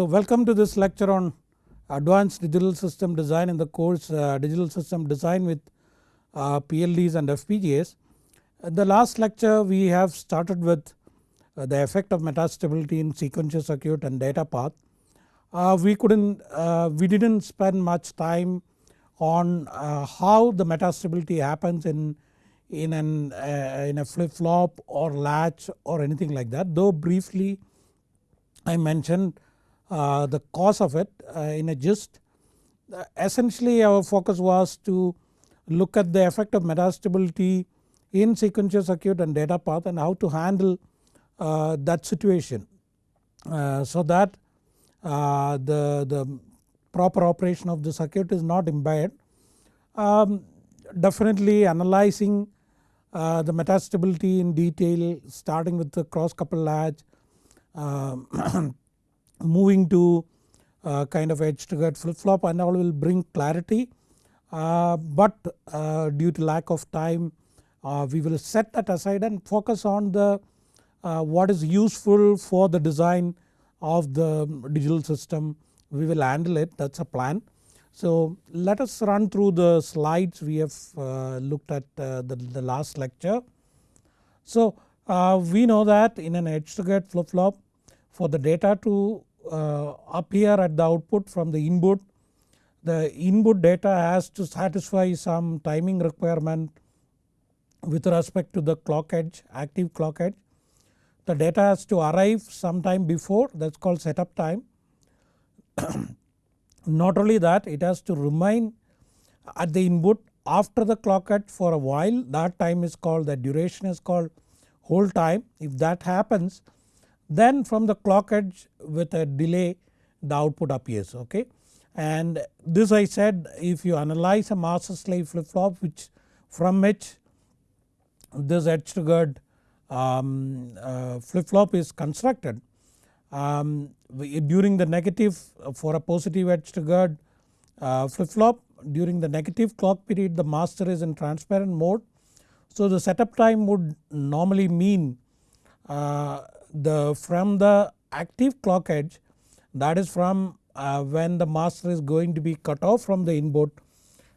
So welcome to this lecture on advanced digital system design in the course uh, digital system design with uh, PLDs and FPGAs. In the last lecture we have started with uh, the effect of metastability in sequential circuit and data path. Uh, we couldn't uh, we didn't spend much time on uh, how the metastability happens in in an in a flip flop or latch or anything like that though briefly I mentioned uh, the cause of it uh, in a gist. Uh, essentially our focus was to look at the effect of metastability in sequential circuit and data path and how to handle that situation so that the, the proper operation of the circuit is not impaired. Um, definitely analyzing uh, the metastability in detail starting with the cross couple latch um, moving to uh, kind of edge triggered flip flop and all will bring clarity uh, but uh, due to lack of time uh, we will set that aside and focus on the uh, what is useful for the design of the digital system we will handle it that is a plan. So let us run through the slides we have uh, looked at the, the, last lecture. So we know that in an edge triggered flip flop for the data to uh, appear at the output from the input. The input data has to satisfy some timing requirement with respect to the clock edge active clock edge. The data has to arrive sometime before that is called setup time. Not only that it has to remain at the input after the clock edge for a while that time is called the duration is called hold time. If that happens then from the clock edge with a delay the output appears okay. And this I said if you analyze a master slave flip flop which from which this edge triggered um, uh, flip flop is constructed um, during the negative for a positive edge triggered uh, flip flop during the negative clock period the master is in transparent mode. So the setup time would normally mean uh, the from the active clock edge that is from uh, when the master is going to be cut off from the input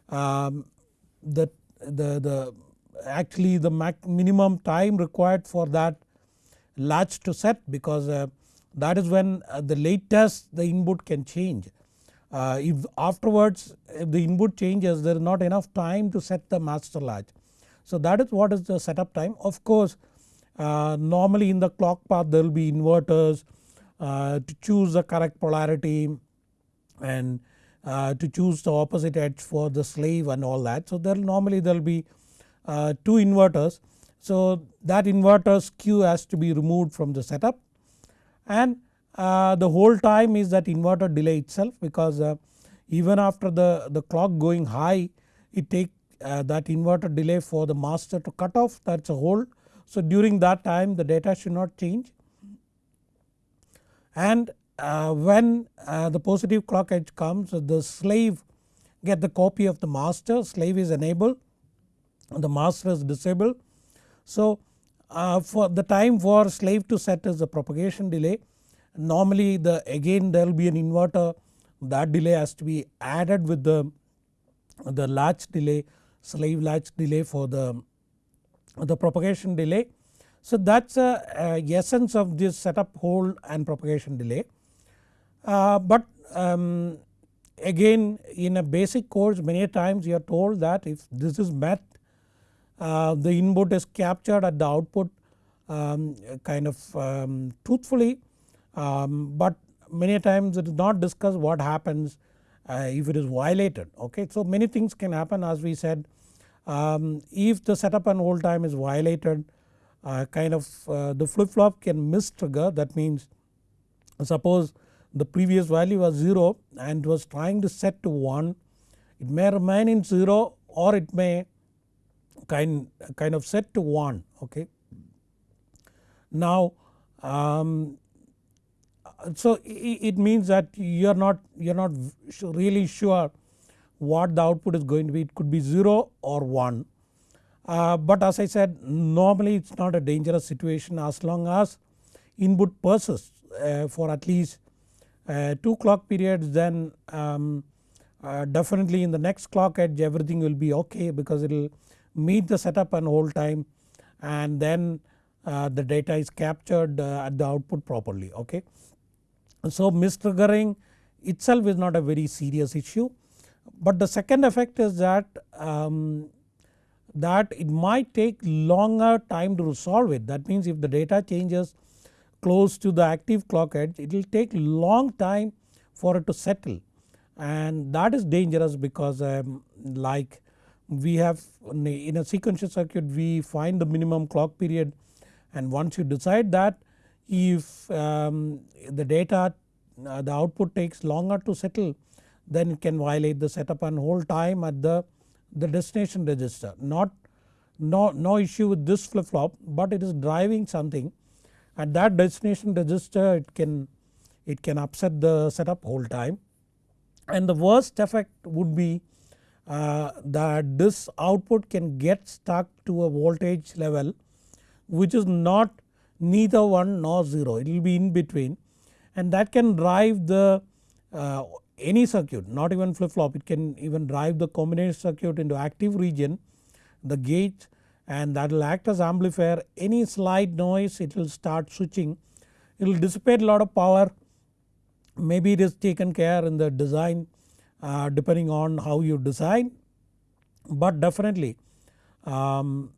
um, the, the, the actually the minimum time required for that latch to set because uh, that is when uh, the latest the input can change. Uh, if afterwards if the input changes there is not enough time to set the master latch. So that is what is the setup time of course uh, normally in the clock path there will be inverters uh, to choose the correct polarity and uh, to choose the opposite edge for the slave and all that. So there normally there will be uh, two inverters. So that inverter skew has to be removed from the setup and uh, the hold time is that inverter delay itself because uh, even after the, the clock going high it take that inverter delay for the master to cut off that is a hold so during that time the data should not change. And uh, when uh, the positive clock edge comes the slave get the copy of the master slave is enabled the master is disabled. So uh, for the time for slave to set is the propagation delay. Normally the again there will be an inverter. That delay has to be added with the, the latch delay slave latch delay for the the propagation delay. So that is a, essence of this setup hold and propagation delay. Uh, but um, again in a basic course many times you are told that if this is met uh, the input is captured at the output um, kind of um, truthfully um, but many times it is not discussed what happens uh, if it is violated okay. So many things can happen as we said um, if the setup and hold time is violated uh, kind of uh, the flip flop can miss trigger that means suppose the previous value was 0 and was trying to set to 1 it may remain in 0 or it may kind, kind of set to 1 okay. Now um, so it means that you are not you are not really sure what the output is going to be it could be 0 or 1. Uh, but as I said normally it is not a dangerous situation as long as input persists uh, for at least uh, 2 clock periods then um, uh, definitely in the next clock edge everything will be ok because it will meet the setup and hold time and then uh, the data is captured uh, at the output properly ok. So mistriggering itself is not a very serious issue but the second effect is that um, that it might take longer time to resolve it. That means if the data changes close to the active clock edge it will take long time for it to settle. And that is dangerous because um, like we have in a sequential circuit we find the minimum clock period. And once you decide that if um, the data uh, the output takes longer to settle then it can violate the setup and hold time at the, the destination register. Not no, no issue with this flip flop but it is driving something. At that destination register it can it can upset the setup hold time. And the worst effect would be uh, that this output can get stuck to a voltage level which is not neither 1 nor 0 it will be in between. And that can drive the uh, any circuit not even flip flop it can even drive the combination circuit into active region the gate and that will act as amplifier. Any slight noise it will start switching. It will dissipate a lot of power. Maybe it is taken care in the design uh, depending on how you design. But definitely um,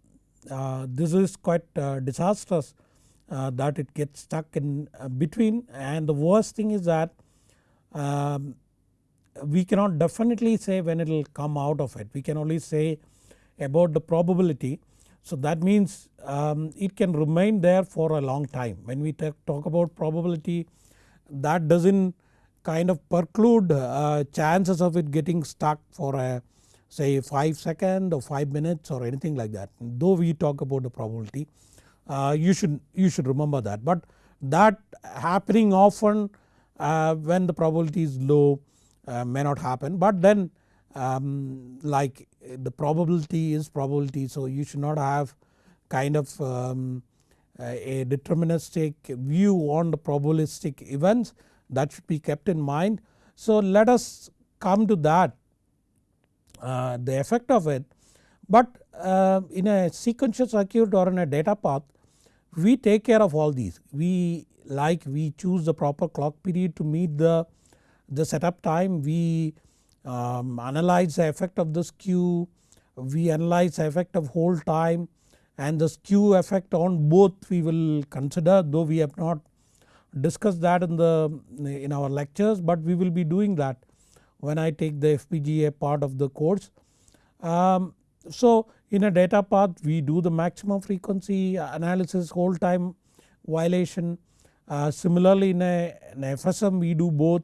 uh, this is quite uh, disastrous uh, that it gets stuck in uh, between. And the worst thing is that um, we cannot definitely say when it will come out of it. We can only say about the probability. So that means um, it can remain there for a long time. When we talk about probability that does not kind of preclude uh, chances of it getting stuck for a say 5 second or 5 minutes or anything like that. Though we talk about the probability uh, you should you should remember that. But that happening often uh, when the probability is low uh, may not happen. But then um, like the probability is probability. So you should not have kind of um, a deterministic view on the probabilistic events. That should be kept in mind. So let us come to that uh, the effect of it. But uh, in a sequential circuit or in a data path we take care of all these. We like we choose the proper clock period to meet the, the setup time we um, analyze the effect of the skew we analyze the effect of hold time and the skew effect on both we will consider though we have not discussed that in the in our lectures but we will be doing that when I take the FPGA part of the course. Um, so in a data path we do the maximum frequency analysis hold time violation uh, similarly in a, in a FSM we do both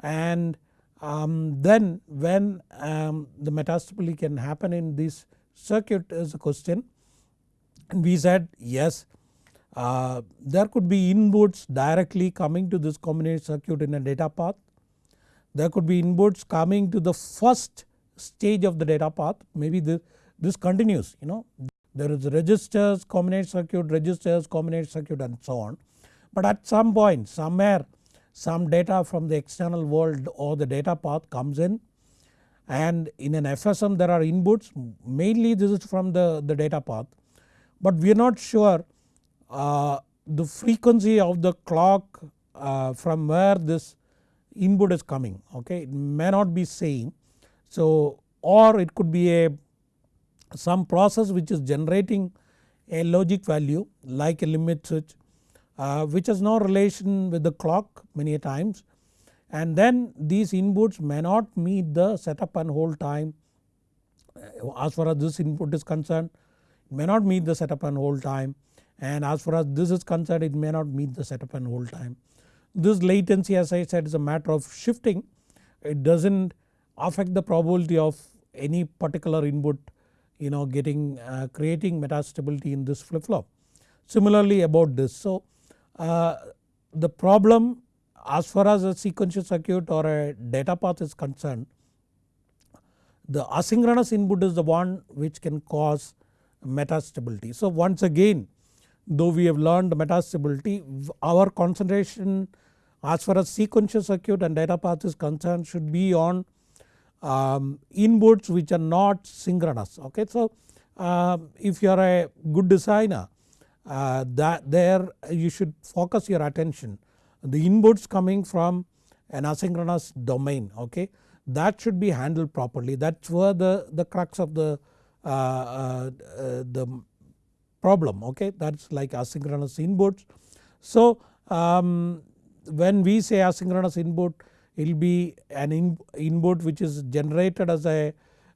and um, then when um, the metastability can happen in this circuit is a question and we said yes uh, there could be inputs directly coming to this combination circuit in a data path. There could be inputs coming to the first stage of the data path maybe this, this continues you know there is registers combination circuit registers combination circuit and so on. But at some point somewhere some data from the external world or the data path comes in. And in an FSM there are inputs. Mainly this is from the, the data path. But we are not sure uh, the frequency of the clock uh, from where this input is coming. Okay? It may not be same. So or it could be a some process which is generating a logic value like a limit switch uh, which has no relation with the clock many times. And then these inputs may not meet the setup and hold time. Uh, as far as this input is concerned may not meet the setup and hold time. And as far as this is concerned it may not meet the setup and hold time. This latency as I said is a matter of shifting. It does not affect the probability of any particular input you know getting uh, creating metastability in this flip flop. Similarly about this. So the problem as far as a sequential circuit or a data path is concerned the asynchronous input is the one which can cause metastability. So once again though we have learned metastability our concentration as far as sequential circuit and data path is concerned should be on um, inputs which are not synchronous okay. So uh, if you are a good designer uh, that there you should focus your attention. The inputs coming from an asynchronous domain okay? That should be handled properly. That is where the, the crux of the, uh, uh, the problem okay? That is like asynchronous inputs. So um, when we say asynchronous input it will be an in, input which is generated as a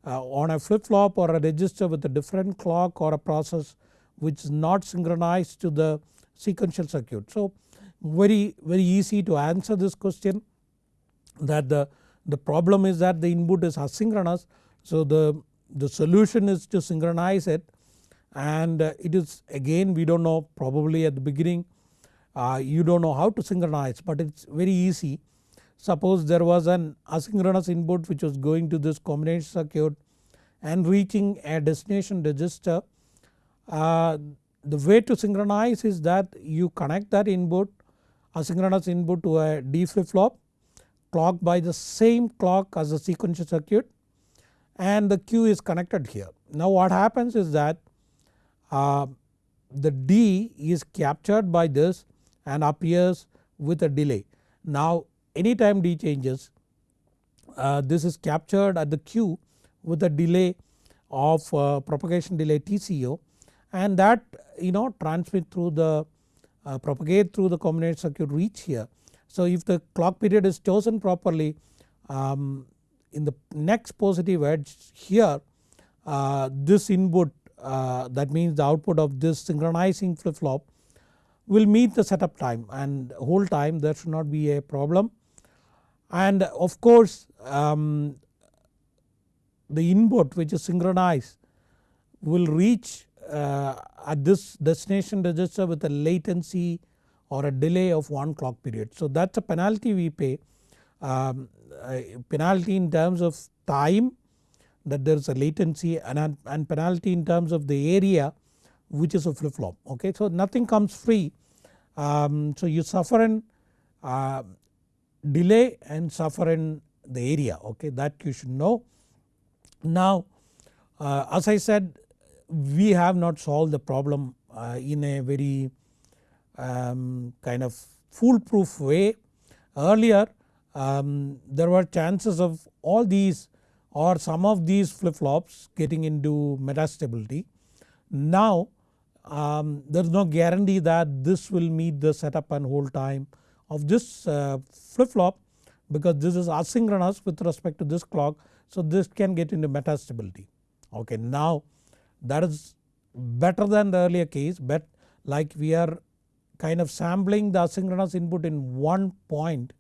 uh, on a flip flop or a register with a different clock or a process which is not synchronized to the sequential circuit. So very very easy to answer this question that the, the problem is that the input is asynchronous so the, the solution is to synchronize it and uh, it is again we do not know probably at the beginning uh, you do not know how to synchronize but it is very easy. Suppose there was an asynchronous input which was going to this combination circuit and reaching a destination register. Uh, the way to synchronize is that you connect that input asynchronous input to a D flip flop clocked by the same clock as the sequential circuit and the Q is connected here. Now what happens is that uh, the D is captured by this and appears with a delay. Now anytime D changes uh, this is captured at the Q with a delay of uh, propagation delay TCO and that you know transmit through the uh, propagate through the combination circuit reach here. So if the clock period is chosen properly um, in the next positive edge here uh, this input uh, that means the output of this synchronizing flip flop will meet the setup time and hold time there should not be a problem. And of course um, the input which is synchronized will reach at this destination register with a latency or a delay of 1 clock period. So that is a penalty we pay um, penalty in terms of time that there is a latency and, and penalty in terms of the area which is a flip flop okay. So nothing comes free um, so you suffer in uh, delay and suffer in the area okay that you should know. Now uh, as I said we have not solved the problem uh, in a very um, kind of foolproof way. Earlier um, there were chances of all these or some of these flip flops getting into metastability. Now um, there is no guarantee that this will meet the setup and hold time of this uh, flip flop because this is asynchronous with respect to this clock. So this can get into metastability okay. Now that is better than the earlier case but like we are kind of sampling the asynchronous input in one point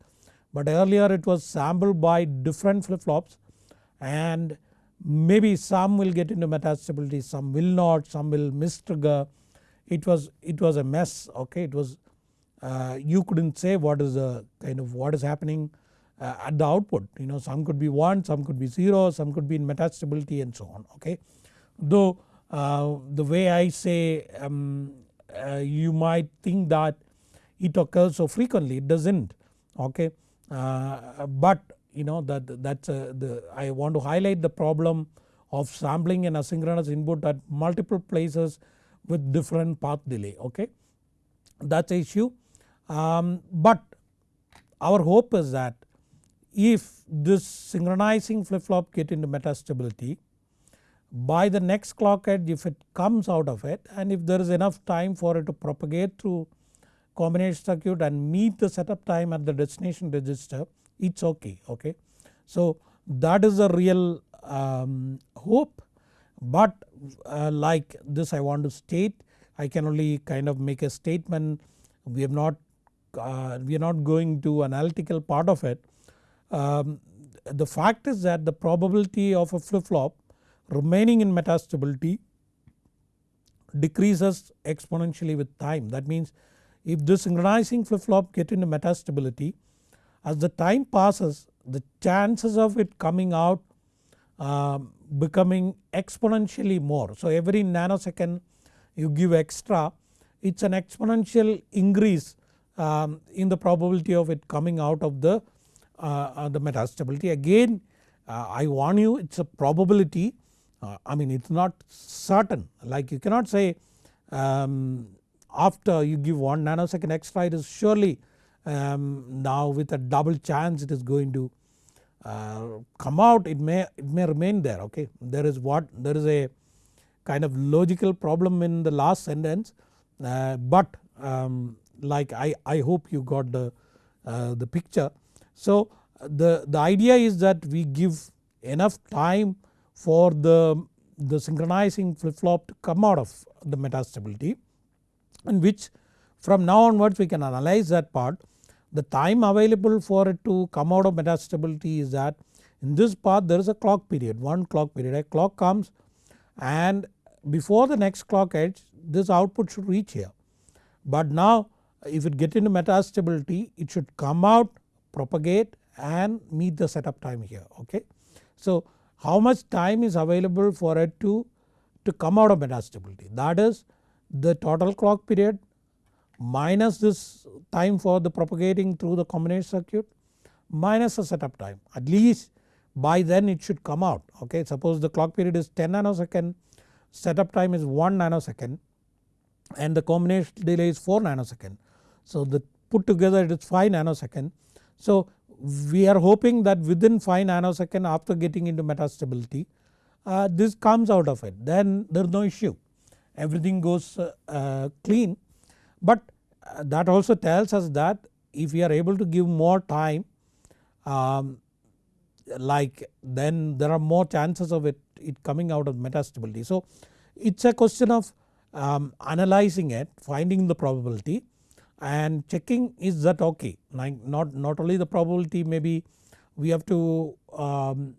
but earlier it was sampled by different flip flops and maybe some will get into metastability some will not some will miss trigger it was it was a mess okay? It was uh, you couldn't say what is the kind of what is happening uh, at the output. You know some could be 1 some could be 0 some could be in metastability and so on okay. Though uh, the way I say um, uh, you might think that it occurs so frequently it does not okay? Uh, but you know that that's the I want to highlight the problem of sampling an asynchronous input at multiple places with different path delay okay? That is issue. Um, but our hope is that if this synchronizing flip flop get into metastability by the next clock edge if it comes out of it and if there is enough time for it to propagate through combination circuit and meet the setup time at the destination register it is okay okay. So that is the real um, hope but uh, like this I want to state I can only kind of make a statement we have not uh, we are not going to analytical part of it. Um, the fact is that the probability of a flip flop remaining in metastability decreases exponentially with time. That means if this synchronizing flip flop get into metastability as the time passes the chances of it coming out uh, becoming exponentially more. So every nanosecond you give extra it is an exponential increase um, in the probability of it coming out of the, uh, uh the metastability. Again uh, I warn you it is a probability uh, I mean it is not certain like you cannot say um, after you give 1 nanosecond extra it is surely um, now with a double chance it is going to uh, come out it may it may remain there okay. There is what there is a kind of logical problem in the last sentence uh, but um, like I, I hope you got the, uh, the picture. So the, the idea is that we give enough time for the, the synchronizing flip flop to come out of the metastability and which from now onwards we can analyze that part. The time available for it to come out of metastability is that in this part there is a clock period one clock period a clock comes and before the next clock edge this output should reach here. But now if it get into metastability it should come out propagate and meet the setup time here okay. So how much time is available for it to, to come out of metastability that is the total clock period minus this time for the propagating through the combination circuit minus the setup time at least by then it should come out okay. Suppose the clock period is 10 nanosecond setup time is 1 nanosecond and the combination delay is 4 nanosecond. So the put together it is 5 nanosecond. So we are hoping that within 5 nanosecond after getting into metastability uh, this comes out of it then there is no issue everything goes uh, uh, clean. But uh, that also tells us that if we are able to give more time um, like then there are more chances of it, it coming out of metastability. So it is a question of um, analyzing it finding the probability and checking is that okay like not, not only the probability maybe we have to um,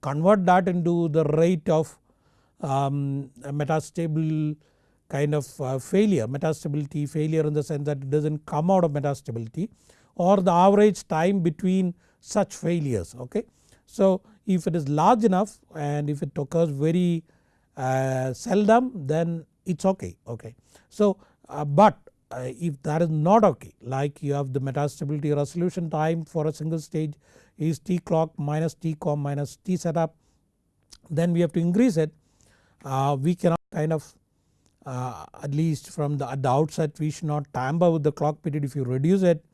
convert that into the rate of um, metastable kind of uh, failure metastability failure in the sense that it does not come out of metastability or the average time between such failures okay. So if it is large enough and if it occurs very uh, seldom then it is okay okay. So uh, but if that is not okay like you have the metastability resolution time for a single stage is t clock minus t com minus t setup then we have to increase it. Uh, we cannot kind of uh, at least from the, at the outset we should not tamper with the clock period. If you reduce it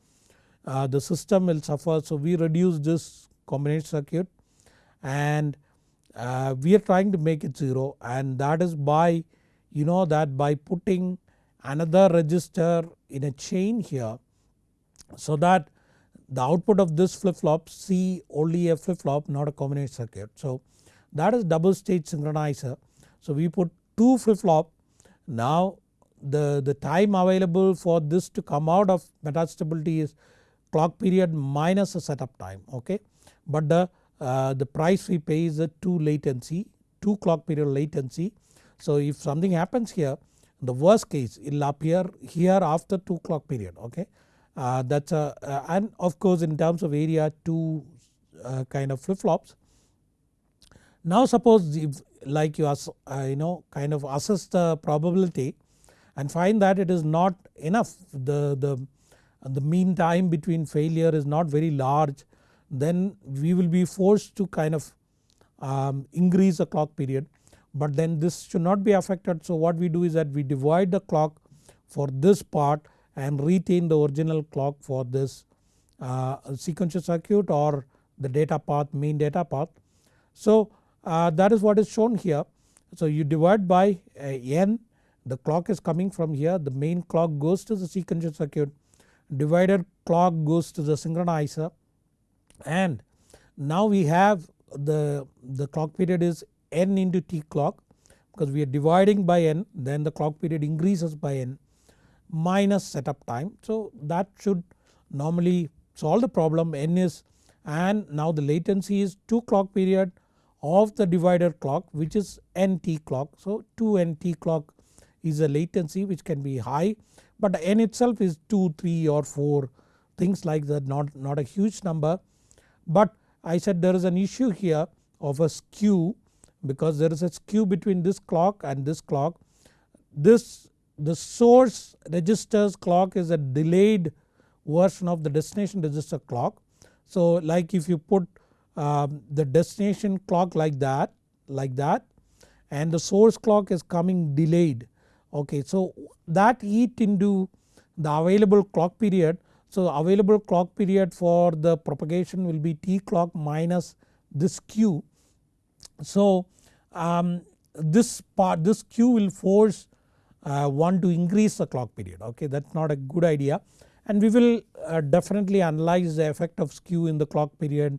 uh, the system will suffer. So we reduce this combination circuit and uh, we are trying to make it 0 and that is by you know that by putting another register in a chain here so that the output of this flip flop see only a flip flop not a combination circuit. So that is double stage synchronizer. So we put 2 flip flop now the, the time available for this to come out of metastability is clock period minus the setup time okay. But the, uh, the price we pay is a 2 latency 2 clock period latency. So if something happens here the worst case it will appear here after 2 clock period okay. Uh, that is a uh, and of course in terms of area 2 uh, kind of flip flops. Now suppose if like you, uh, you know kind of assess the probability and find that it is not enough the, the, the mean time between failure is not very large then we will be forced to kind of um, increase the clock period but then this should not be affected. So what we do is that we divide the clock for this part and retain the original clock for this uh, sequential circuit or the data path main data path. So uh, that is what is shown here. So you divide by uh, n the clock is coming from here the main clock goes to the sequential circuit divided clock goes to the synchronizer and now we have the, the clock period is n into t clock because we are dividing by n then the clock period increases by n minus setup time. So that should normally solve the problem n is and now the latency is 2 clock period of the divider clock which is nt clock. So 2 nt clock is a latency which can be high but n itself is 2, 3 or 4 things like that not, not a huge number. But I said there is an issue here of a skew because there is a skew between this clock and this clock. This the source registers clock is a delayed version of the destination register clock. So like if you put um, the destination clock like that like that and the source clock is coming delayed okay. So that eat into the available clock period. So available clock period for the propagation will be T clock minus this skew. So um, this part this skew will force uh, one to increase the clock period okay that is not a good idea and we will uh, definitely analyze the effect of skew in the clock period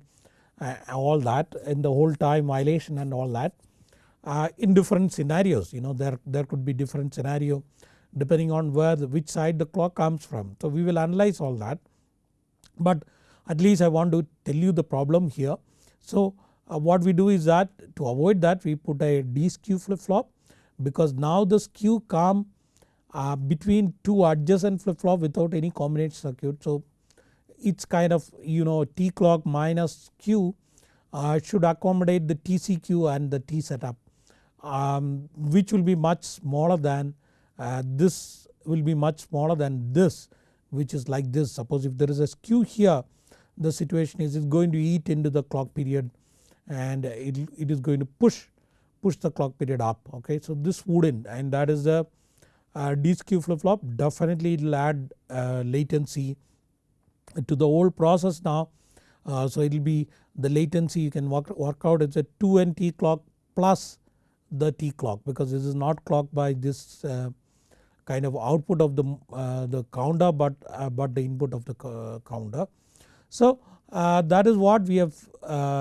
uh, all that in the hold time violation and all that uh, in different scenarios you know there, there could be different scenario depending on where the, which side the clock comes from. So we will analyze all that but at least I want to tell you the problem here. So uh, what we do is that to avoid that we put a deskew flip flop because now the skew come uh, between two adjacent flip flop without any combination circuit. So it's kind of you know T clock minus Q uh, should accommodate the TCQ and the T setup um, which will be much smaller than uh, this will be much smaller than this which is like this suppose if there is a skew here the situation is it's going to eat into the clock period and it, it is going to push push the clock period up okay. So this wouldn't and that is the uh, D flip flop definitely it will add uh, latency to the whole process now. Uh, so it will be the latency you can work, work out it's a 2n T clock plus the T clock because this is not clocked by this uh, kind of output of the, uh, the counter but, uh, but the input of the counter. So that is what we have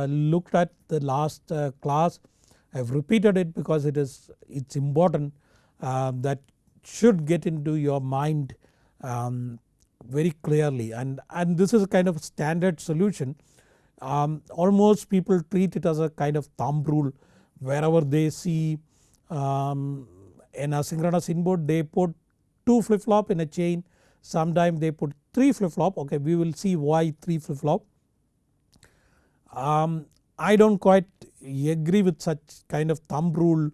looked at the last class. I have repeated it because it is it's important that should get into your mind um, very clearly and, and this is a kind of standard solution. Um, almost people treat it as a kind of thumb rule wherever they see um, an asynchronous input they put 2 flip flop in a chain sometimes they put 3 flip flop okay we will see why 3 flip flop. Um, I do not quite agree with such kind of thumb rule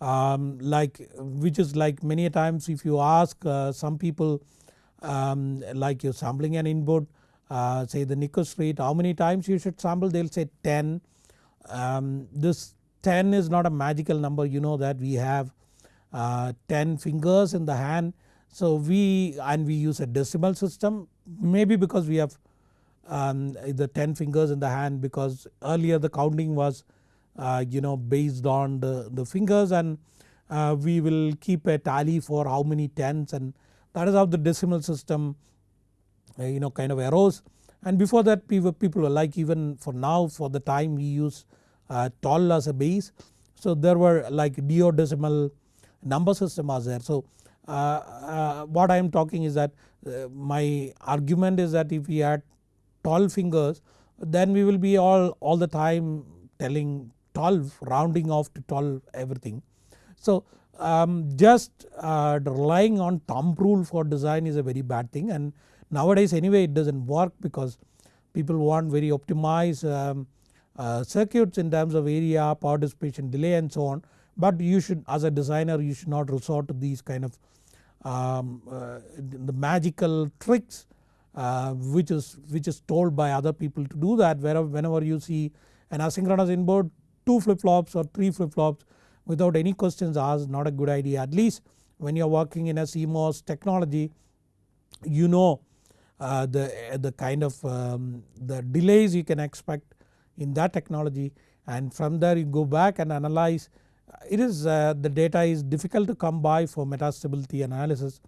um, like which is like many times if you ask uh, some people um, like you're sampling an input uh, say the Nyquist rate how many times you should sample they will say 10. Um, this 10 is not a magical number you know that we have uh, 10 fingers in the hand. So we and we use a decimal system maybe because we have um, the 10 fingers in the hand because earlier the counting was uh, you know based on the, the fingers and uh, we will keep a tally for how many tens and that is how the decimal system uh, you know kind of arose and before that people, were like even for now for the time we use uh, tol as a base. So there were like duodecimal number system was there. So uh, uh, what I am talking is that uh, my argument is that if we had 12 fingers then we will be all, all the time telling 12 rounding off to 12 everything. So um, just uh, relying on thumb rule for design is a very bad thing and nowadays anyway it does not work because people want very optimized um, uh, circuits in terms of area, power dissipation, delay and so on. But you should as a designer you should not resort to these kind of um, uh, the magical tricks uh, which is which is told by other people to do that wherever whenever you see an asynchronous inboard 2 flip flops or 3 flip flops without any questions asked not a good idea. At least when you are working in a CMOS technology you know uh, the, the kind of um, the delays you can expect in that technology. And from there you go back and analyze. It is uh, the data is difficult to come by for metastability analysis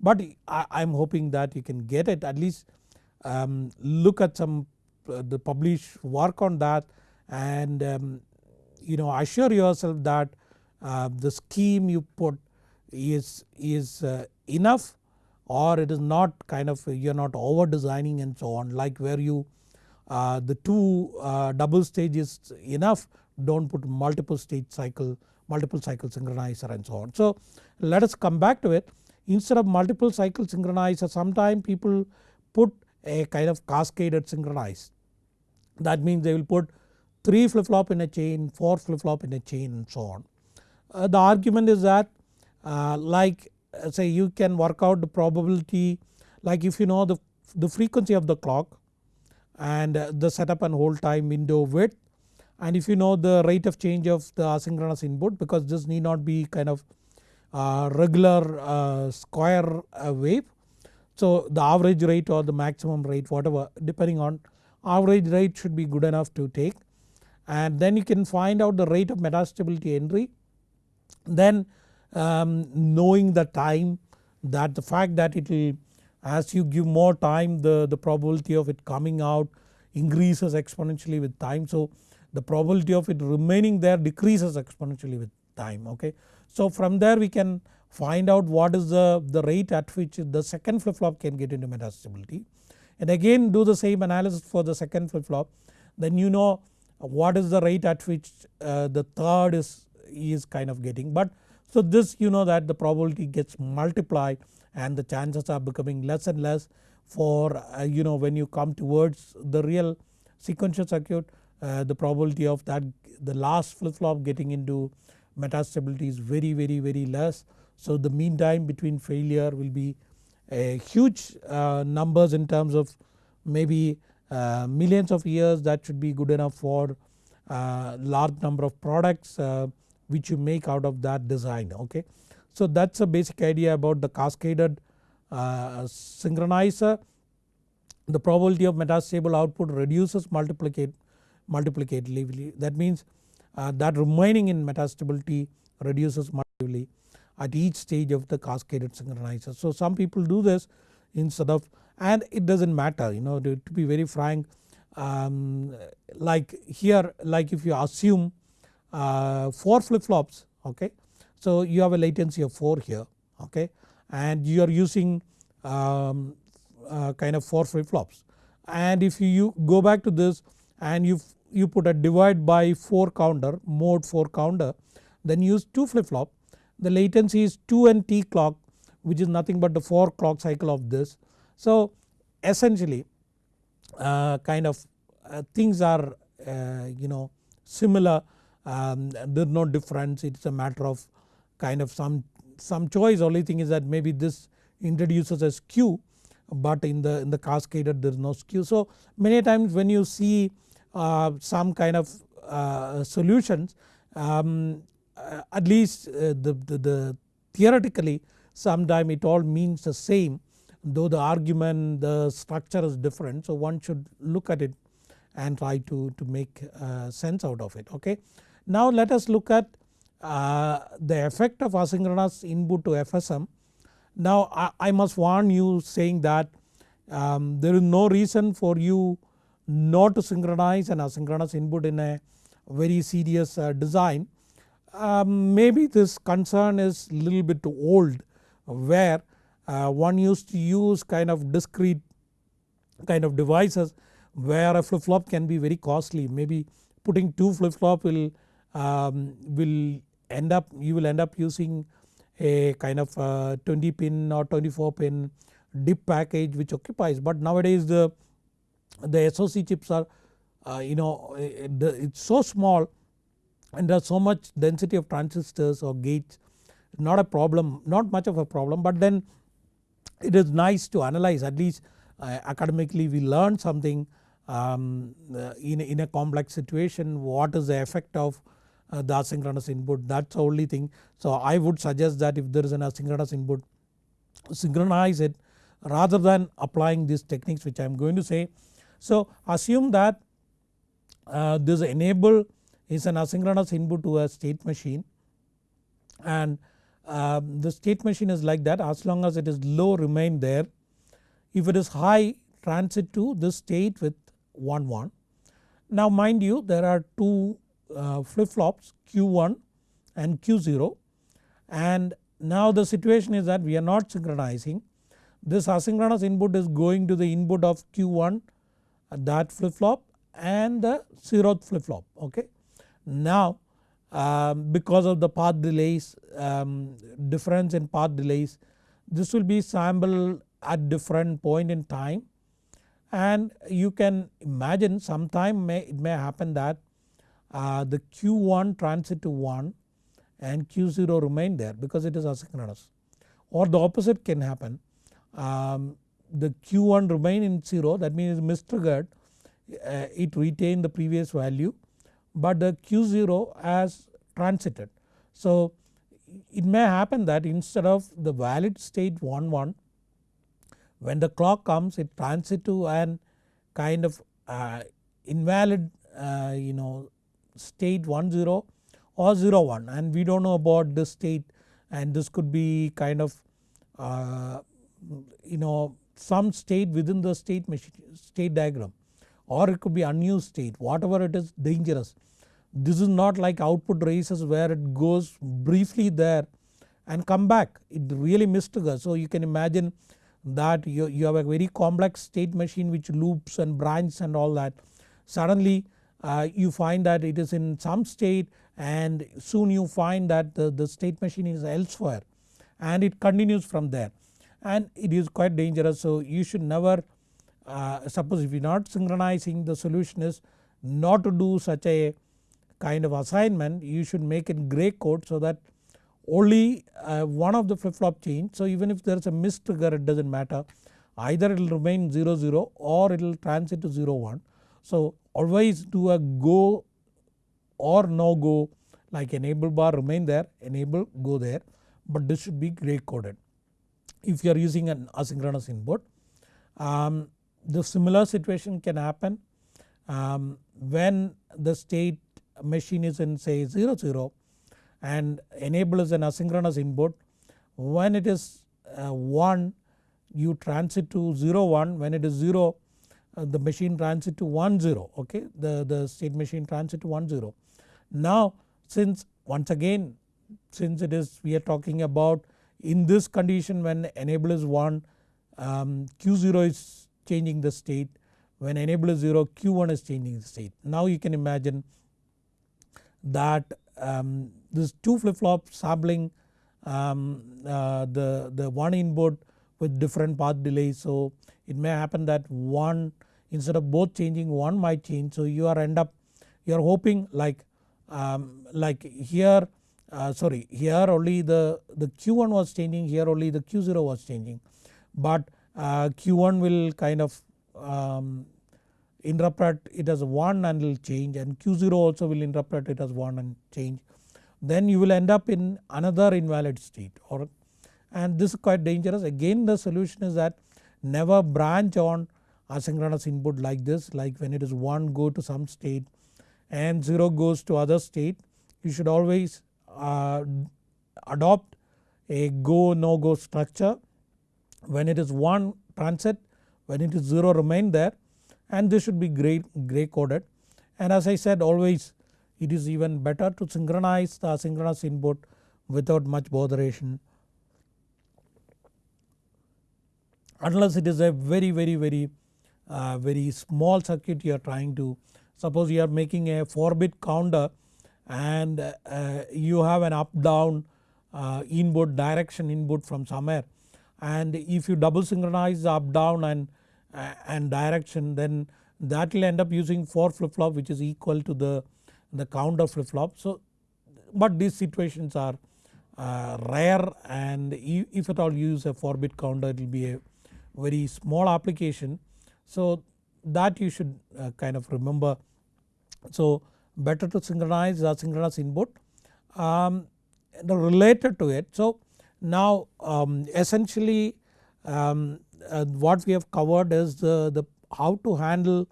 but I am hoping that you can get it at least um, look at some uh, the published work on that. And um, you know assure yourself that uh, the scheme you put is, is uh, enough or it is not kind of you are not over designing and so on. Like where you uh, the two uh, double stage is enough do not put multiple stage cycle multiple cycle synchronizer and so on. So let us come back to it instead of multiple cycle synchronizer sometime people put a kind of cascaded synchronize that means they will put 3 flip flop in a chain 4 flip flop in a chain and so on. Uh, the argument is that uh, like uh, say you can work out the probability like if you know the the frequency of the clock and the setup and hold time window width and if you know the rate of change of the asynchronous input because this need not be kind of uh, regular uh, square uh, wave. So the average rate or the maximum rate whatever depending on average rate should be good enough to take and then you can find out the rate of metastability entry. Then um, knowing the time that the fact that it will as you give more time the, the probability of it coming out increases exponentially with time. So the probability of it remaining there decreases exponentially with time okay. So from there we can find out what is the, the rate at which the second flip flop can get into metastability. And again do the same analysis for the second flip flop then you know what is the rate at which uh, the third is, is kind of getting. But so this you know that the probability gets multiplied and the chances are becoming less and less for uh, you know when you come towards the real sequential circuit uh, the probability of that the last flip flop getting into metastability is very very very less. So the mean time between failure will be a huge uh, numbers in terms of maybe uh, millions of years that should be good enough for uh, large number of products uh, which you make out of that design okay. So that's a basic idea about the cascaded uh, synchronizer. The probability of metastable output reduces multiplicatively that means uh, that remaining in metastability reduces multiplicatively at each stage of the cascaded synchronizer. So some people do this instead of and it does not matter you know to, to be very frank um, like here like if you assume uh, 4 flip flops okay. So you have a latency of 4 here okay and you are using um, uh, kind of 4 flip flops and if you go back to this and you you put a divide by 4 counter mode 4 counter then use 2 flip flop the latency is 2 n t clock which is nothing but the 4 clock cycle of this. So essentially uh, kind of uh, things are uh, you know similar um, there is no difference it is a matter of kind of some, some choice only thing is that maybe this introduces a skew but in the, in the cascaded there is no skew. So many times when you see some kind of uh, solutions um, uh, at least the, the, the theoretically sometime it all means the same though the argument the structure is different so one should look at it and try to, to make uh, sense out of it okay. Now let us look at uh, the effect of asynchronous input to FSM. Now I, I must warn you saying that um, there is no reason for you not to synchronize an asynchronous input in a very serious uh, design. Um, maybe this concern is little bit too old where uh, one used to use kind of discrete kind of devices where a flip flop can be very costly maybe putting 2 flip flop will, um, will end up you will end up using a kind of 20 pin or 24 pin DIP package which occupies but nowadays the the SOC chips are uh, you know it's so small and there's so much density of transistors or gates not a problem not much of a problem but then it is nice to analyze at least uh, academically we learn something um, uh, in, in a complex situation what is the effect of uh, the asynchronous input that's the only thing. So I would suggest that if there is an asynchronous input synchronize it rather than applying these techniques which I am going to say so assume that uh, this enable is an asynchronous input to a state machine and uh, the state machine is like that as long as it is low remain there. If it is high transit to this state with 1 1. Now mind you there are two uh, flip flops Q1 and Q0 and now the situation is that we are not synchronizing. This asynchronous input is going to the input of Q1 that flip flop and the zeroth flip flop okay. Now um, because of the path delays um, difference in path delays this will be sampled at different point in time. And you can imagine sometime may it may happen that uh, the Q1 transit to 1 and Q0 remain there because it is asynchronous. Or the opposite can happen. Um, the Q1 remain in 0 that means mistriggered uh, it retained the previous value but the Q0 has transited. So it may happen that instead of the valid state 1 1 when the clock comes it transits to an kind of uh, invalid uh, you know state 1 0 or 0 1 and we do not know about this state and this could be kind of uh, you know some state within the state machine state diagram or it could be unused state whatever it is dangerous. This is not like output races where it goes briefly there and come back it really mistriggers. So you can imagine that you, you have a very complex state machine which loops and branches and all that. Suddenly uh, you find that it is in some state and soon you find that the, the state machine is elsewhere and it continues from there and it is quite dangerous. So you should never uh, suppose if you are not synchronizing the solution is not to do such a kind of assignment you should make it gray code so that only uh, one of the flip flop change. So even if there is a mistrigger, trigger it does not matter either it will remain 0 0 or it will transit to 0 1. So always do a go or no go like enable bar remain there enable go there but this should be gray coded. If you are using an asynchronous input. Um, the similar situation can happen um, when the state machine is in say 0 0 and enable is an asynchronous input. When it is uh, 1 you transit to 0 1 when it is 0 uh, the machine transit to 1 0 okay? The, the state machine transit to 1 0. Now since once again since it is we are talking about in this condition when enable is 1 um, Q0 is changing the state when enable is 0 Q1 is changing the state. Now you can imagine that um, this 2 flip flop sampling um, uh, the, the one input with different path delay. So it may happen that one instead of both changing one might change. So you are end up you are hoping like um, like here uh, sorry here only the, the Q1 was changing here only the Q0 was changing. But uh, Q1 will kind of um, interpret it as 1 and will change and Q0 also will interpret it as 1 and change. Then you will end up in another invalid state or and this is quite dangerous. Again the solution is that never branch on asynchronous input like this like when it is 1 go to some state and 0 goes to other state. You should always uh, adopt a go no go structure. When it is 1 transit when it is 0 remain there and this should be gray, gray coded. And as I said always it is even better to synchronize the asynchronous input without much botheration. Unless it is a very very very uh, very small circuit you are trying to suppose you are making a 4 bit counter and uh, you have an up down uh, input direction input from somewhere and if you double synchronize up down and, uh, and direction then that will end up using 4 flip flop which is equal to the, the counter flip flop. So but these situations are uh, rare and if at all you use a 4 bit counter it will be a very small application. So that you should uh, kind of remember. So better to synchronize the synchronous input um, related to it. So now um, essentially um, uh, what we have covered is the, the how to handle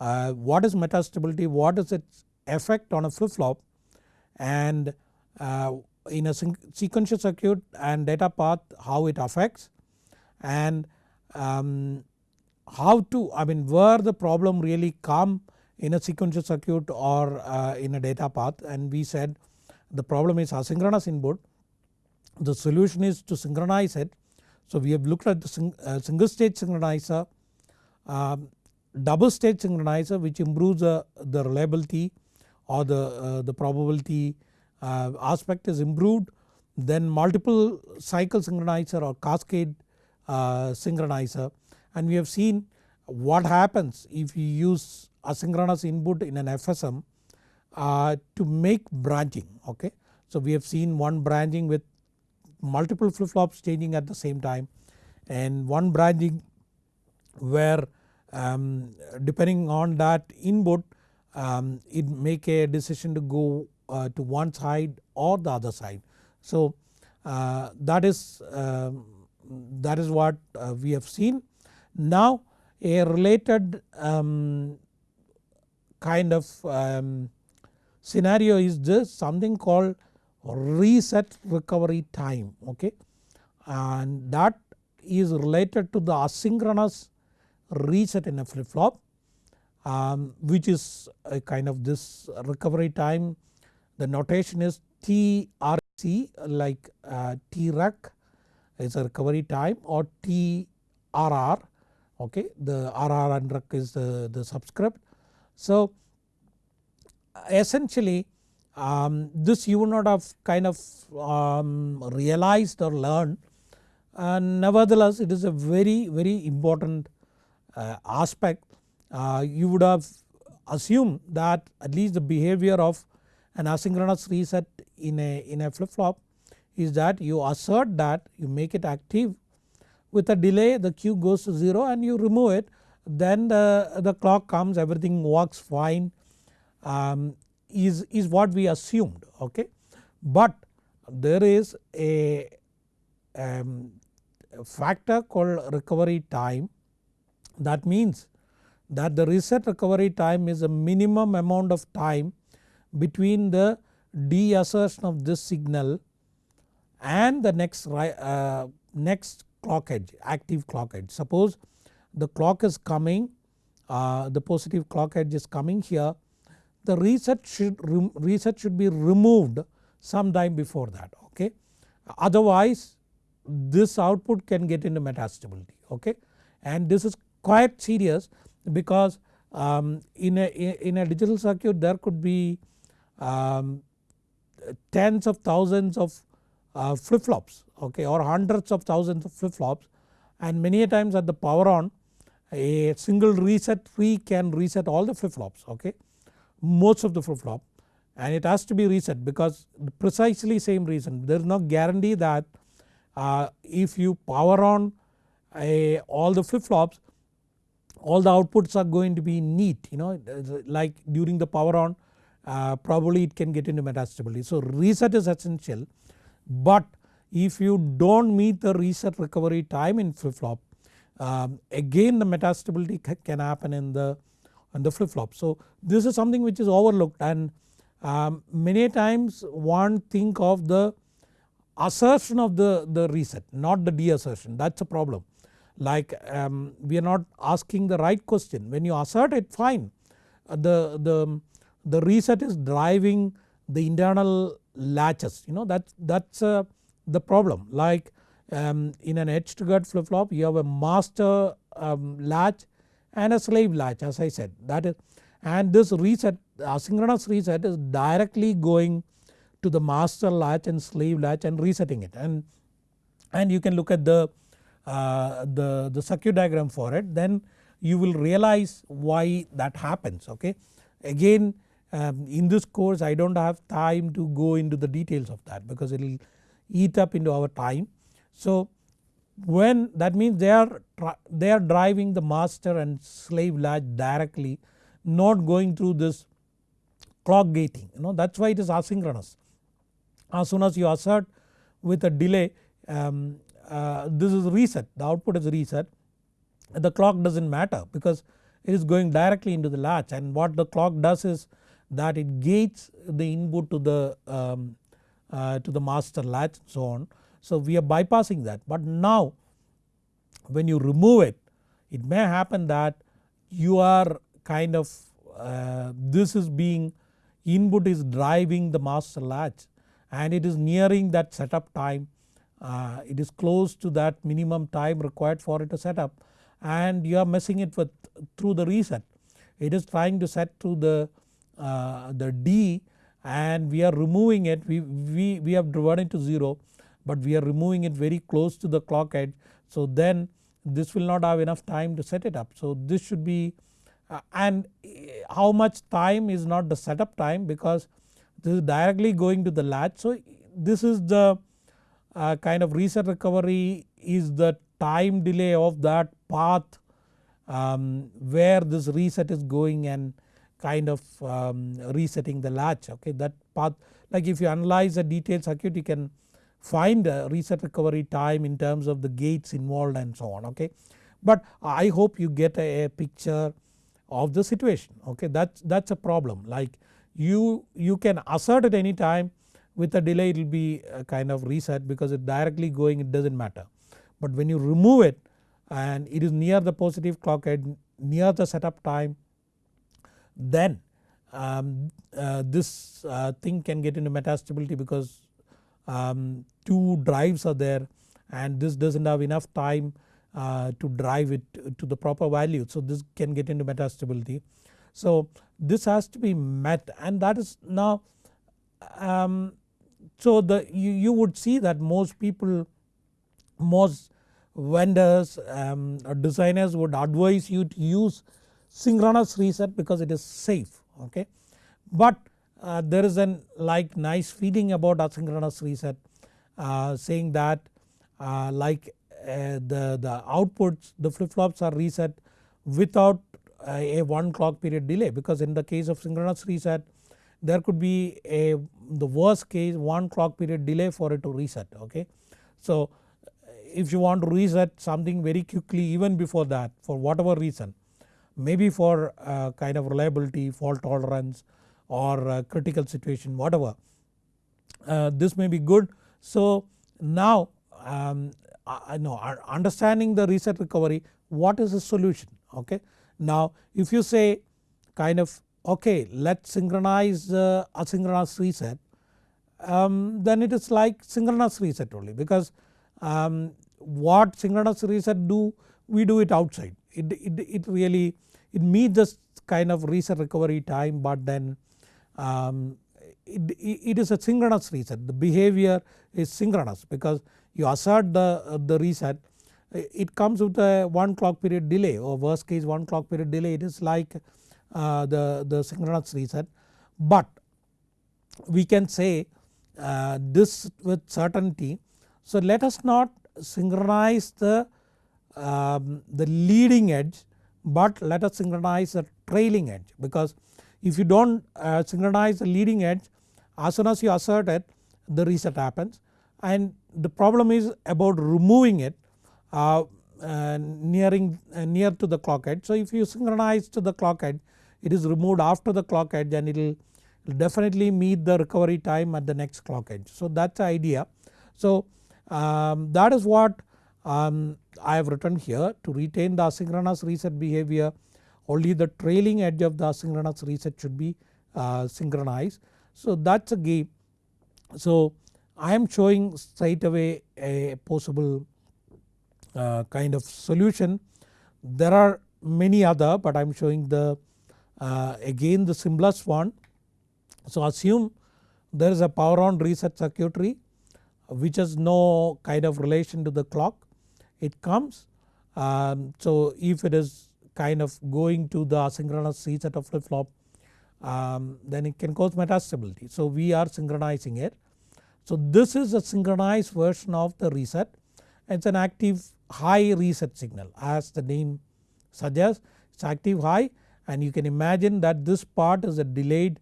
uh, what is metastability, what is its effect on a flip flop and uh, in a sequential circuit and data path how it affects and um, how to I mean where the problem really come in a sequential circuit or uh, in a data path and we said the problem is asynchronous input. The solution is to synchronize it. So we have looked at the sing, uh, single stage synchronizer, um, double stage synchronizer which improves uh, the reliability or the, uh, the probability uh, aspect is improved. Then multiple cycle synchronizer or cascade uh, synchronizer and we have seen what happens if you use asynchronous input in an FSM uh, to make branching okay. So we have seen one branching with multiple flip flops changing at the same time and one branching where um, depending on that input um, it make a decision to go uh, to one side or the other side. So uh, that is um, that is what uh, we have seen. Now a related um, kind of um, scenario is this something called reset recovery time okay? And that is related to the asynchronous reset in a flip flop um, which is a kind of this recovery time. The notation is TRC like uh, TREC is a recovery time or TRR okay? The RR and REC is the, the subscript. So essentially um, this you would not have kind of um, realized or learned. And nevertheless it is a very very important uh, aspect. Uh, you would have assumed that at least the behavior of an asynchronous reset in a, in a flip flop is that you assert that you make it active. With a delay the Q goes to 0 and you remove it then the, the clock comes everything works fine um, is, is what we assumed okay. But there is a um, factor called recovery time that means that the reset recovery time is a minimum amount of time between the deassertion of this signal and the next, uh, next clock edge active clock edge. Suppose the clock is coming uh, the positive clock edge is coming here the reset should reset should be removed sometime before that okay. Otherwise this output can get into metastability okay and this is quite serious because um, in, a, in a digital circuit there could be um, tens of thousands of uh, flip flops okay or hundreds of thousands of flip flops and many a times at the power on a single reset tree can reset all the flip flops okay? Most of the flip flop and it has to be reset because precisely same reason. There is no guarantee that uh, if you power on a, all the flip flops all the outputs are going to be neat you know? Like during the power on uh, probably it can get into metastability. So reset is essential. But if you do not meet the reset recovery time in flip flop um, again the metastability can happen in the, in the flip flop. So this is something which is overlooked and um, many times one think of the assertion of the, the reset not the deassertion. That is a problem. Like um, we are not asking the right question. When you assert it fine. Uh, the, the, the reset is driving the internal latches. You know that that's uh, the problem. Like um, in an edge triggered flip flop you have a master um, latch and a slave latch as I said that is and this reset asynchronous reset is directly going to the master latch and slave latch and resetting it and, and you can look at the, uh, the, the circuit diagram for it then you will realize why that happens okay. Again um, in this course I do not have time to go into the details of that because it will eat up into our time. So when that means they are they are driving the master and slave latch directly not going through this clock gating you know that is why it is asynchronous. As soon as you assert with a delay um, uh, this is reset the output is reset the clock does not matter because it is going directly into the latch and what the clock does is that it gates the input to the um, uh, to the master latch and so on. So we are bypassing that. But now when you remove it it may happen that you are kind of uh, this is being input is driving the master latch and it is nearing that setup time. Uh, it is close to that minimum time required for it to set up and you are messing it with through the reset. It is trying to set through the uh, the D and we are removing it. We, we, we have driven it to 0 but we are removing it very close to the clock edge. So then this will not have enough time to set it up. So this should be uh, and how much time is not the setup time because this is directly going to the latch. So this is the uh, kind of reset recovery is the time delay of that path um, where this reset is going and kind of um, resetting the latch okay that path like if you analyze a detailed circuit you can find a reset recovery time in terms of the gates involved and so on okay. But I hope you get a, a picture of the situation okay that's, that's a problem like you, you can assert at any time with a delay it will be a kind of reset because it directly going it does not matter. But when you remove it and it is near the positive clock edge near the setup time then um, uh, this uh, thing can get into metastability because um, two drives are there and this does not have enough time uh, to drive it to the proper value. So this can get into metastability. So this has to be met and that is now um, so the you, you would see that most people most vendors um, designers would advise you to use synchronous reset because it is safe okay. But uh, there is an like nice feeling about asynchronous reset uh, saying that uh, like uh, the, the outputs the flip flops are reset without a 1 clock period delay because in the case of synchronous reset there could be a the worst case 1 clock period delay for it to reset okay. So if you want to reset something very quickly even before that for whatever reason maybe for uh, kind of reliability fault tolerance or critical situation whatever uh, this may be good. So now um, I know understanding the reset recovery what is the solution okay. Now if you say kind of okay let us synchronize the asynchronous reset um, then it is like synchronous reset only because um, what synchronous reset do we do it outside it, it, it really it meets this kind of reset recovery time but then um, it, it is a synchronous reset. The behavior is synchronous because you assert the, uh, the reset. It comes with a 1 clock period delay. Or worst case 1 clock period delay. It is like uh, the, the synchronous reset. But we can say uh, this with certainty. So let us not synchronize the, um, the leading edge but let us synchronize the trailing edge. Because if you do not uh, synchronize the leading edge as soon as you assert it the reset happens and the problem is about removing it uh, uh, nearing near to the clock edge. So if you synchronize to the clock edge it is removed after the clock edge and it will definitely meet the recovery time at the next clock edge. So that is the idea. So um, that is what um, I have written here to retain the asynchronous reset behavior only the trailing edge of the asynchronous reset should be uh, synchronized. So that is a game. So I am showing straight away a possible uh, kind of solution. There are many other but I am showing the uh, again the simplest one. So assume there is a power on reset circuitry which has no kind of relation to the clock. It comes um, so if it is kind of going to the asynchronous reset of flip flop um, then it can cause metastability. So we are synchronizing it. So this is a synchronized version of the reset it is an active high reset signal as the name suggests it is active high and you can imagine that this part is a delayed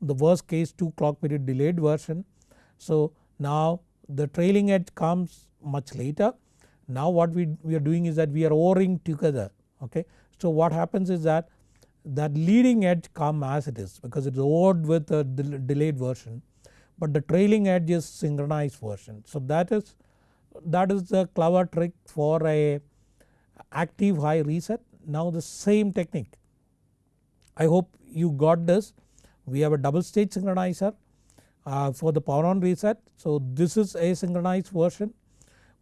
the worst case 2 clock period delayed version. So now the trailing edge comes much later. Now what we, we are doing is that we are ORing together okay. So what happens is that that leading edge come as it is because it is ORed with a delayed version but the trailing edge is synchronized version. So that is that is the clever trick for a active high reset. Now the same technique I hope you got this. We have a double stage synchronizer uh, for the power on reset. So this is a synchronized version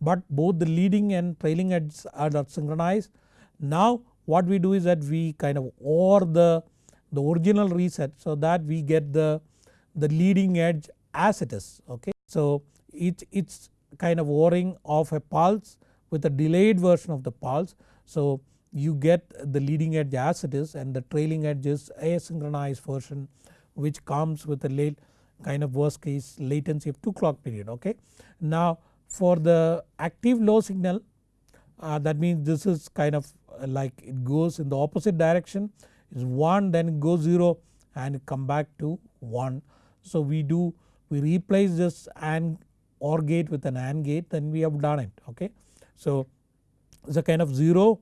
but both the leading and trailing edges are synchronized. Now what we do is that we kind of OR the, the original reset so that we get the, the leading edge as it is okay. So it, it's kind of ORing of a pulse with a delayed version of the pulse. So you get the leading edge as it is and the trailing edge is asynchronized version which comes with a late kind of worst case latency of 2 clock period okay. Now for the active low signal uh, that means this is kind of like it goes in the opposite direction is 1 then it goes 0 and come back to 1. So we do we replace this AND OR gate with an AND gate then we have done it okay. So it's a kind of 0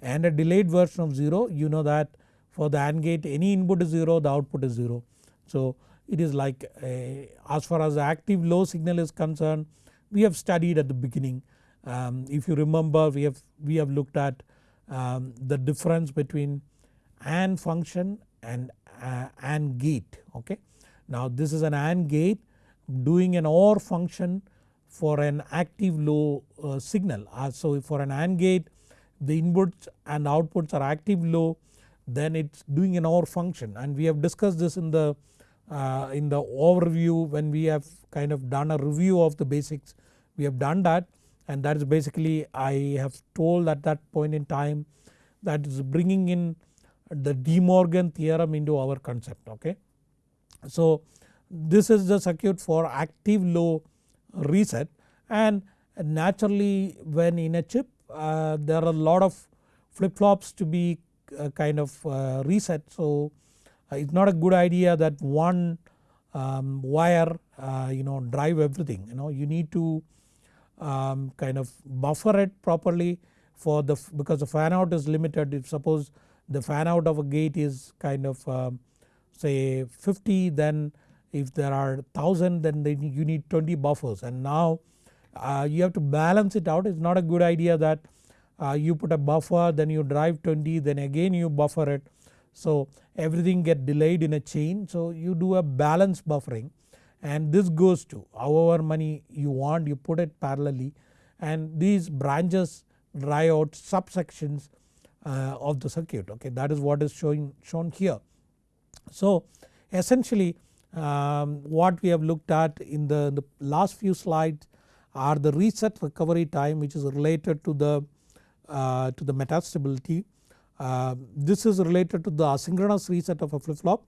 and a delayed version of 0 you know that for the AND gate any input is 0 the output is 0. So it is like a, as far as the active low signal is concerned we have studied at the beginning um, if you remember we have we have looked at um, the difference between AND function and uh, AND gate okay. Now this is an AND gate doing an OR function for an active low uh, signal. Uh, so for an AND gate the inputs and outputs are active low then it is doing an OR function and we have discussed this in the uh, in the overview when we have kind of done a review of the basics we have done that and that is basically I have told at that point in time that is bringing in the De Morgan theorem into our concept okay. So this is the circuit for active low reset and naturally when in a chip uh, there are a lot of flip flops to be uh, kind of uh, reset. So uh, it's not a good idea that one um, wire uh, you know drive everything you know you need to um, kind of buffer it properly for the because the fan out is limited. If suppose the fan out of a gate is kind of um, say 50 then if there are 1000 then you need 20 buffers. And now uh, you have to balance it out. It is not a good idea that uh, you put a buffer then you drive 20 then again you buffer it. So everything get delayed in a chain. So you do a balance buffering and this goes to however many you want you put it parallelly and these branches dry out subsections uh, of the circuit okay that is what is showing shown here. So essentially um, what we have looked at in the, the last few slides are the reset recovery time which is related to the uh, to the metastability. Uh, this is related to the asynchronous reset of a flip flop.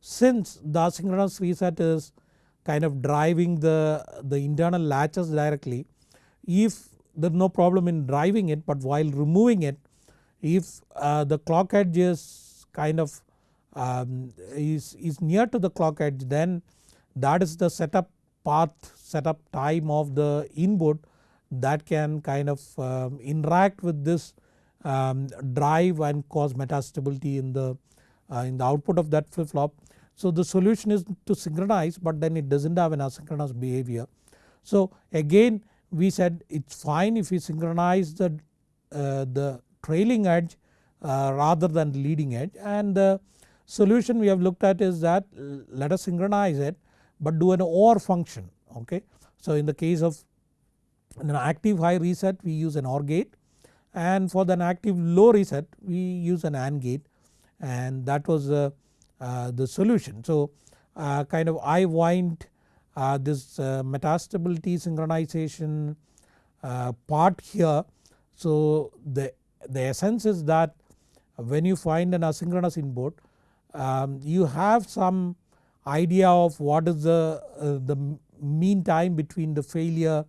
Since the asynchronous reset is kind of driving the, the internal latches directly if there is no problem in driving it but while removing it if uh, the clock edge is kind of um, is, is near to the clock edge then that is the setup path setup time of the input that can kind of um, interact with this um, drive and cause metastability in the uh, in the output of that flip flop. So the solution is to synchronize but then it does not have an asynchronous behavior. So again we said it is fine if we synchronize the, uh, the trailing edge uh, rather than leading edge and the solution we have looked at is that let us synchronize it but do an OR function okay. So in the case of an active high reset we use an OR gate and for the active low reset we use an AND gate and that was uh, uh, the solution. So uh, kind of I wind uh, this uh, metastability synchronization uh, part here. So the, the essence is that when you find an asynchronous input um, you have some idea of what is the, the mean time between the failure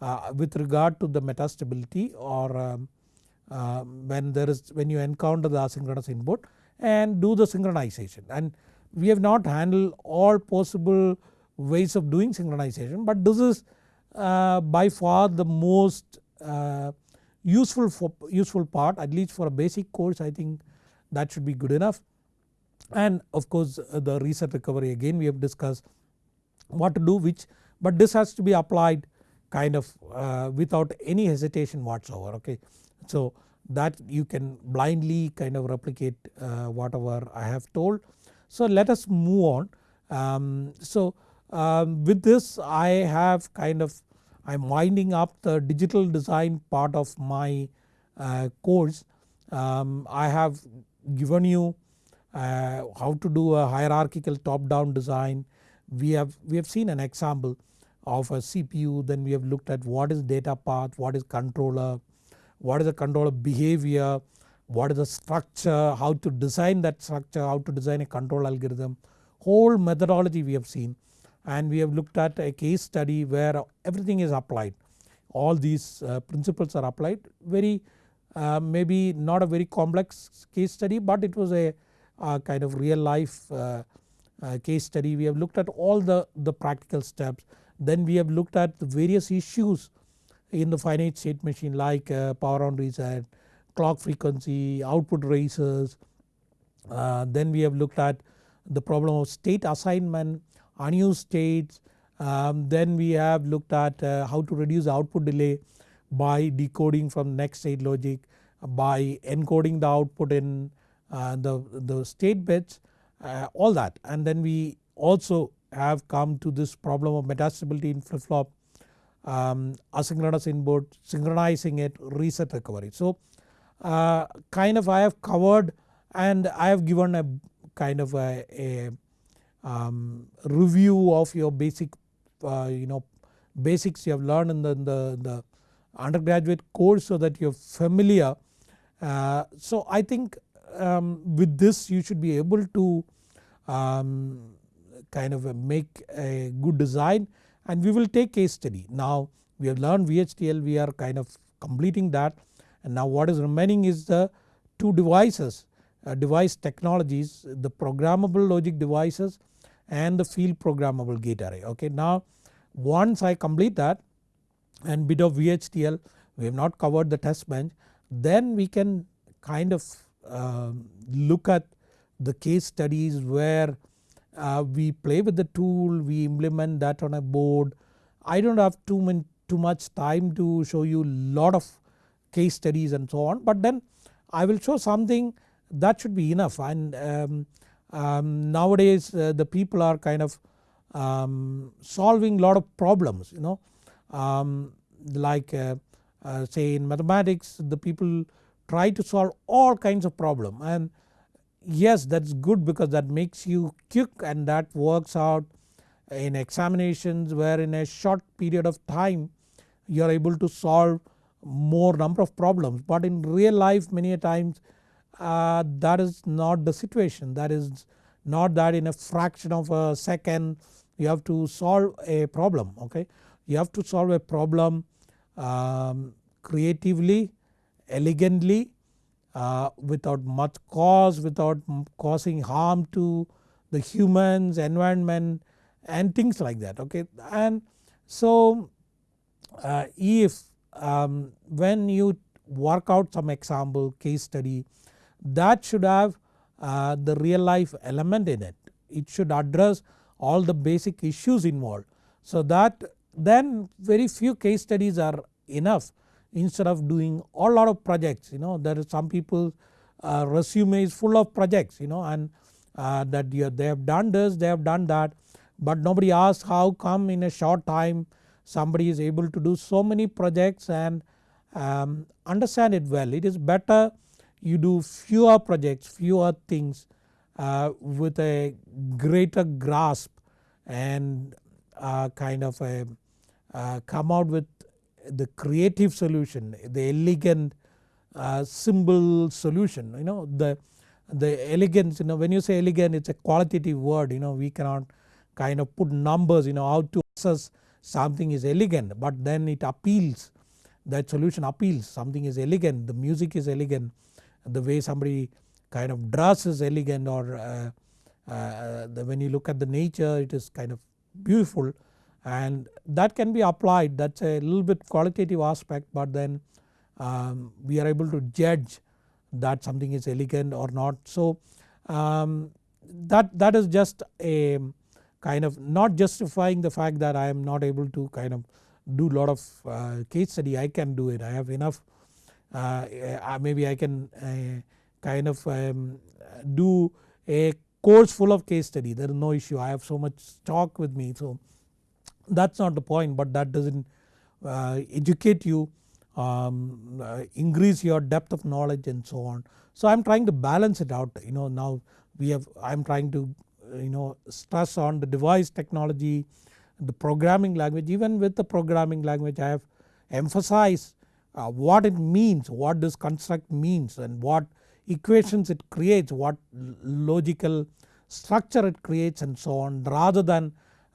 uh, with regard to the metastability or um, uh, when there is when you encounter the asynchronous input and do the synchronization and we have not handled all possible ways of doing synchronization but this is uh, by far the most uh, useful for useful part at least for a basic course I think that should be good enough and of course uh, the reset recovery again we have discussed what to do which but this has to be applied kind of uh, without any hesitation whatsoever okay. So that you can blindly kind of replicate uh, whatever I have told. So let us move on. Um, so um, with this I have kind of I am winding up the digital design part of my uh, course. Um, I have given you uh, how to do a hierarchical top down design. We have, we have seen an example of a CPU then we have looked at what is data path, what is controller, what is the controller behavior, what is the structure, how to design that structure, how to design a control algorithm? Whole methodology we have seen. And we have looked at a case study where everything is applied. All these uh, principles are applied. Very uh, maybe not a very complex case study but it was a kind of real life uh, uh, case study. We have looked at all the, the practical steps. Then we have looked at the various issues in the finite state machine like uh, power on reset, clock frequency, output races. Uh, then we have looked at the problem of state assignment, unused states. Um, then we have looked at uh, how to reduce output delay by decoding from next state logic by encoding the output in uh, the, the state bits uh, all that and then we also have come to this problem of metastability in flip flop um, asynchronous input synchronizing it reset recovery. So uh, kind of I have covered and I have given a kind of a, a um, review of your basic uh, you know basics you have learned in the, in the, the undergraduate course so that you are familiar. Uh, so I think um, with this you should be able to um, kind of make a good design and we will take case study. Now we have learned VHDL we are kind of completing that and now what is remaining is the two devices uh, device technologies the programmable logic devices and the field programmable gate array okay. Now once I complete that and bit of VHDL we have not covered the test bench then we can kind of uh, look at the case studies where uh, we play with the tool we implement that on a board. I don't have too, many, too much time to show you lot of case studies and so on but then I will show something that should be enough. And um, um, nowadays uh, the people are kind of um, solving lot of problems you know. Um, like uh, uh, say in mathematics the people try to solve all kinds of problem. And yes that's good because that makes you quick and that works out in examinations where in a short period of time you are able to solve more number of problems but in real life many a times uh, that is not the situation that is not that in a fraction of a second you have to solve a problem okay. You have to solve a problem um, creatively, elegantly uh, without much cause, without causing harm to the humans, environment and things like that okay. And so uh, if um, when you work out some example case study that should have uh, the real life element in it. It should address all the basic issues involved. So that then very few case studies are enough instead of doing a lot of projects you know there are some people uh, resume is full of projects you know and uh, that they have done this they have done that but nobody asks how come in a short time somebody is able to do so many projects and um, understand it well. It is better you do fewer projects fewer things uh, with a greater grasp and uh, kind of a uh, come out with the creative solution the elegant uh, symbol solution you know the the elegance you know when you say elegant it's a qualitative word you know we cannot kind of put numbers you know how to assess something is elegant but then it appeals that solution appeals something is elegant the music is elegant the way somebody kind of dress is elegant or uh, uh, when you look at the nature it is kind of beautiful and that can be applied. That is a little bit qualitative aspect but then um, we are able to judge that something is elegant or not. So um, that, that is just a kind of not justifying the fact that I am not able to kind of do lot of uh, case study. I can do it. I have enough uh, maybe I can uh, kind of um, do a course full of case study. There is no issue. I have so much stock with me. So that is not the point but that does not uh, educate you um, uh, increase your depth of knowledge and so on. So I am trying to balance it out you know now we have I am trying to you know stress on the device technology the programming language even with the programming language I have emphasized uh, what it means what this construct means and what equations it creates what logical structure it creates and so on rather than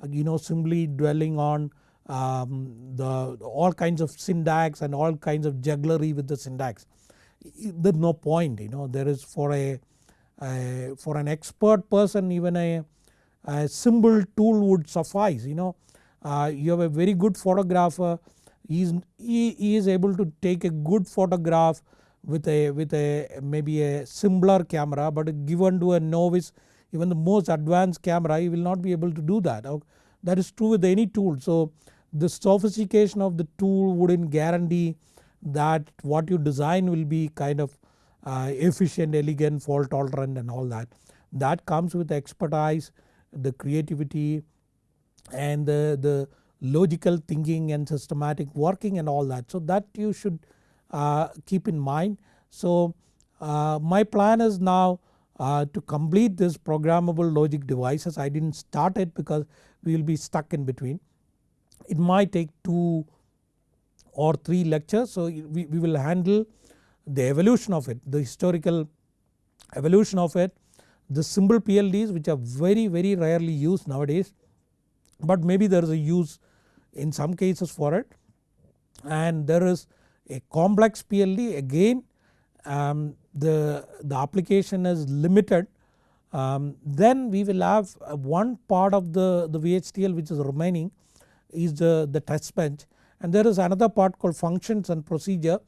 you know simply dwelling on um, the all kinds of syntax and all kinds of jugglery with the syntax. there's no point you know there is for a, a for an expert person even a, a simple tool would suffice you know uh, you have a very good photographer he is, he, he is able to take a good photograph with a with a maybe a simpler camera but given to a novice even the most advanced camera you will not be able to do that. That is true with any tool. So the sophistication of the tool wouldn't guarantee that what you design will be kind of uh, efficient, elegant, fault tolerant and all that. That comes with expertise, the creativity and the, the logical thinking and systematic working and all that. So that you should uh, keep in mind. So uh, my plan is now uh, to complete this programmable logic devices I did not start it because we will be stuck in between. It might take 2 or 3 lectures so we, we will handle the evolution of it the historical evolution of it the simple PLDs which are very very rarely used nowadays but maybe there is a use in some cases for it and there is a complex PLD again um, the, the application is limited um, then we will have one part of the, the VHDL which is remaining is the, the test bench. And there is another part called functions and procedure.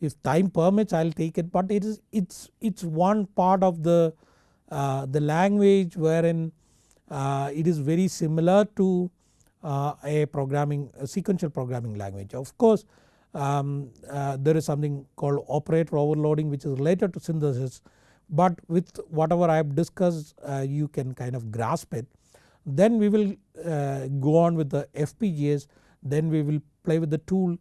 If time permits I will take it. But it is it's, it's one part of the, uh, the language wherein uh, it is very similar to uh, a programming a sequential programming language. Of course um, uh, there is something called operator overloading which is related to synthesis but with whatever I have discussed uh, you can kind of grasp it. Then we will uh, go on with the FPGAs then we will play with the tool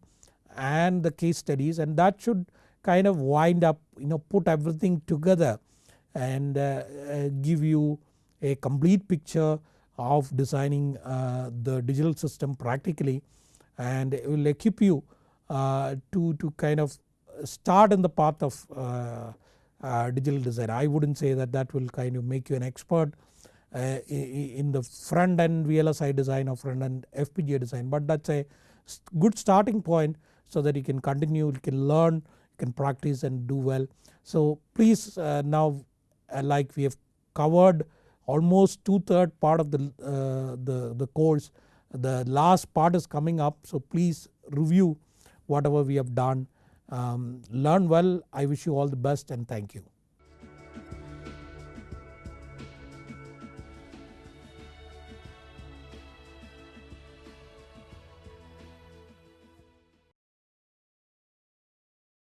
and the case studies and that should kind of wind up you know put everything together and uh, uh, give you a complete picture of designing uh, the digital system practically and it will equip you to, to kind of start in the path of uh, uh, digital design. I would not say that that will kind of make you an expert in the front end VLSI design or front end FPGA design but that is a good starting point so that you can continue, you can learn, you can practice and do well. So please now like we have covered almost two third part of the, uh, the, the course. The last part is coming up so please review whatever we have done. Um, learn well I wish you all the best and thank you.